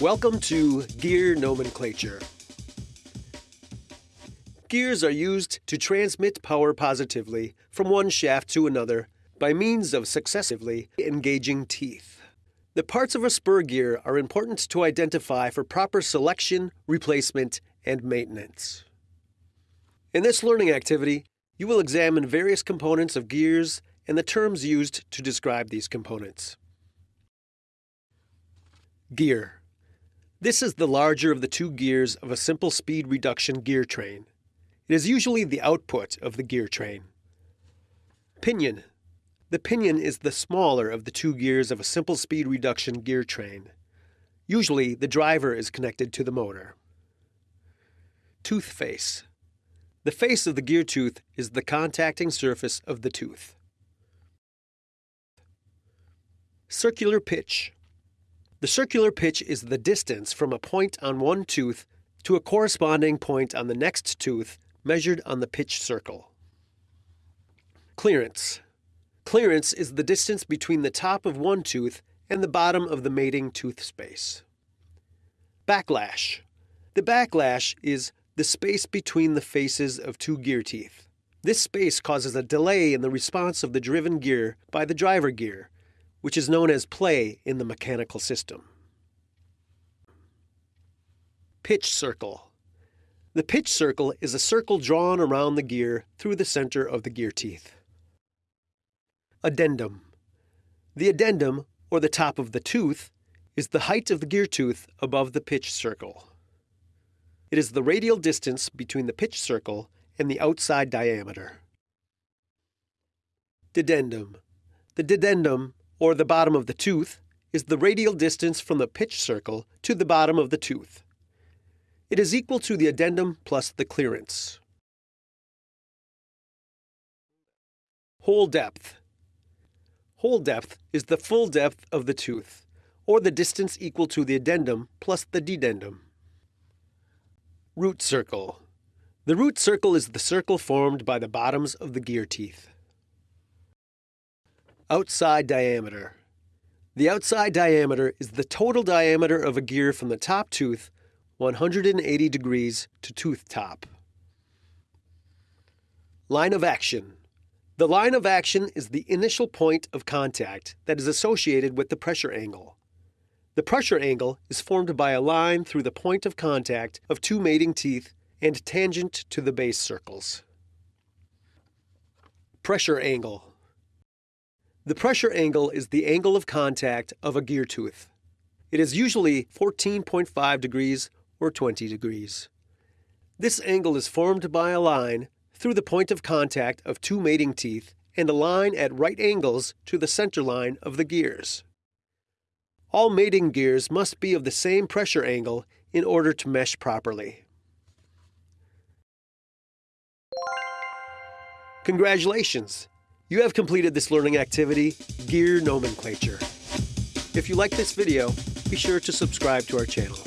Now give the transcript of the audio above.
Welcome to Gear Nomenclature. Gears are used to transmit power positively from one shaft to another by means of successively engaging teeth. The parts of a spur gear are important to identify for proper selection, replacement, and maintenance. In this learning activity, you will examine various components of gears and the terms used to describe these components. Gear this is the larger of the two gears of a simple speed reduction gear train. It is usually the output of the gear train. Pinion. The pinion is the smaller of the two gears of a simple speed reduction gear train. Usually, the driver is connected to the motor. Tooth face. The face of the gear tooth is the contacting surface of the tooth. Circular pitch. The circular pitch is the distance from a point on one tooth to a corresponding point on the next tooth measured on the pitch circle. Clearance. Clearance is the distance between the top of one tooth and the bottom of the mating tooth space. Backlash. The backlash is the space between the faces of two gear teeth. This space causes a delay in the response of the driven gear by the driver gear, which is known as play in the mechanical system. Pitch circle. The pitch circle is a circle drawn around the gear through the center of the gear teeth. Addendum. The addendum, or the top of the tooth, is the height of the gear tooth above the pitch circle. It is the radial distance between the pitch circle and the outside diameter. Dedendum. The dedendum or the bottom of the tooth, is the radial distance from the pitch circle to the bottom of the tooth. It is equal to the addendum plus the clearance. Whole depth. Whole depth is the full depth of the tooth, or the distance equal to the addendum plus the dedendum. Root circle. The root circle is the circle formed by the bottoms of the gear teeth. Outside diameter. The outside diameter is the total diameter of a gear from the top tooth 180 degrees to tooth top. Line of action. The line of action is the initial point of contact that is associated with the pressure angle. The pressure angle is formed by a line through the point of contact of two mating teeth and tangent to the base circles. Pressure angle. The pressure angle is the angle of contact of a gear tooth. It is usually 14.5 degrees or 20 degrees. This angle is formed by a line through the point of contact of two mating teeth and a line at right angles to the center line of the gears. All mating gears must be of the same pressure angle in order to mesh properly. Congratulations! You have completed this learning activity, Gear Nomenclature. If you like this video, be sure to subscribe to our channel.